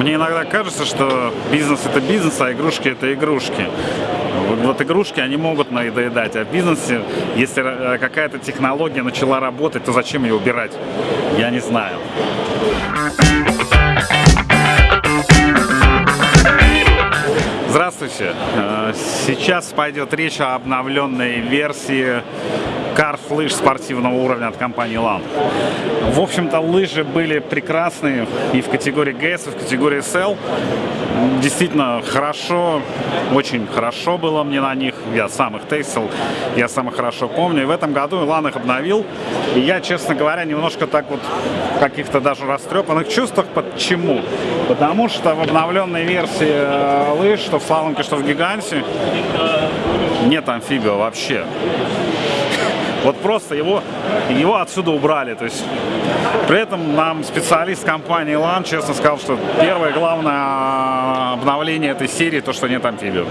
Мне иногда кажется, что бизнес это бизнес, а игрушки это игрушки. Вот игрушки, они могут надоедать, а в бизнесе, если э, какая-то технология начала работать, то зачем ее убирать? Я не знаю. Здравствуйте! Э, сейчас пойдет речь о обновленной версии карт лыж спортивного уровня от компании LAN. В общем-то, лыжи были прекрасные и в категории GS, и в категории SL. Действительно хорошо, очень хорошо было мне на них. Я сам их тестил, я сам их хорошо помню. И в этом году LAN их обновил. И я, честно говоря, немножко так вот в каких-то даже растрепанных чувствах. Почему? Потому что в обновленной версии э, лыж, что в слаломке, что в гиганте, нет амфибио вообще. Вот просто его, его отсюда убрали. То есть, при этом нам специалист компании LAN честно сказал, что первое главное обновление этой серии, то, что нет амфибио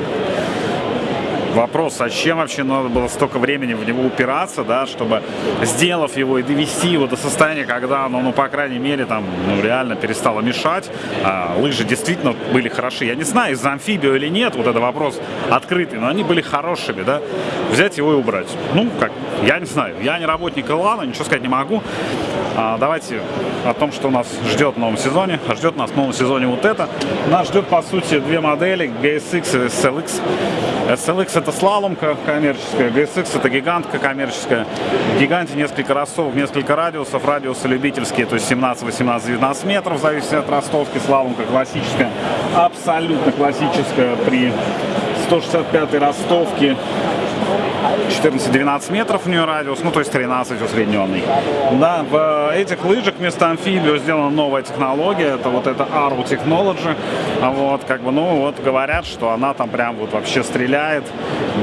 вопрос, зачем вообще надо было столько времени в него упираться, да, чтобы, сделав его и довести его до состояния, когда оно, ну, по крайней мере, там, ну, реально перестало мешать, а лыжи действительно были хороши. Я не знаю, из-за амфибио или нет, вот это вопрос открытый, но они были хорошими, да, взять его и убрать. Ну, как, я не знаю, я не работник Илана, ничего сказать не могу. А, давайте о том, что нас ждет в новом сезоне. Ждет нас в новом сезоне вот это. Нас ждет, по сути, две модели, GSX и SLX. SLX это слаломка коммерческая, GSX это гигантка коммерческая. В гиганте несколько ростов, несколько радиусов, радиусы любительские, то есть 17, 18, 19 метров, в зависимости от ростовки, слаломка классическая, абсолютно классическая при 165 ростовке 14-12 метров у нее радиус, ну то есть 13 усредненный. Да, в этих лыжах вместо амфибио сделана новая технология, это вот это Arrow Technology. Вот, как бы, ну вот говорят, что она там прям вот вообще стреляет,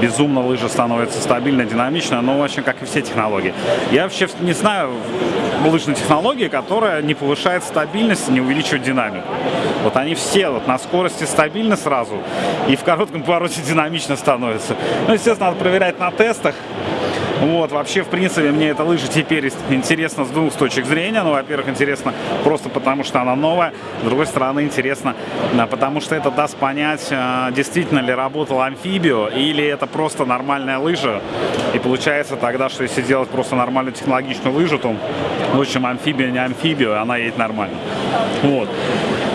безумно лыжа становится стабильно, динамично, ну в общем, как и все технологии. Я вообще не знаю лыжной технологии, которая не повышает стабильность, не увеличивает динамику. Вот они все вот на скорости стабильны сразу, и в коротком повороте динамично становятся. Ну, естественно, надо проверять на тестах. Вот, вообще, в принципе, мне эта лыжа теперь интересна с двух точек зрения. Ну, во-первых, интересно просто потому, что она новая. С другой стороны, интересно, потому что это даст понять, а, действительно ли работал амфибио или это просто нормальная лыжа. И получается тогда, что если делать просто нормальную технологичную лыжу, то, в общем, амфибия не амфибио, она едет нормально. Вот.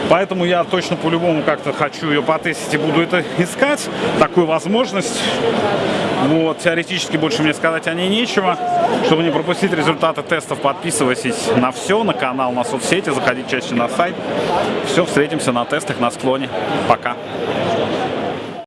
Поэтому я точно по-любому как-то хочу ее потестить и буду это искать, такую возможность. Вот, теоретически больше мне сказать о ней нечего. Чтобы не пропустить результаты тестов, подписывайтесь на все, на канал, на соцсети, заходите чаще на сайт. Все, встретимся на тестах на склоне. Пока.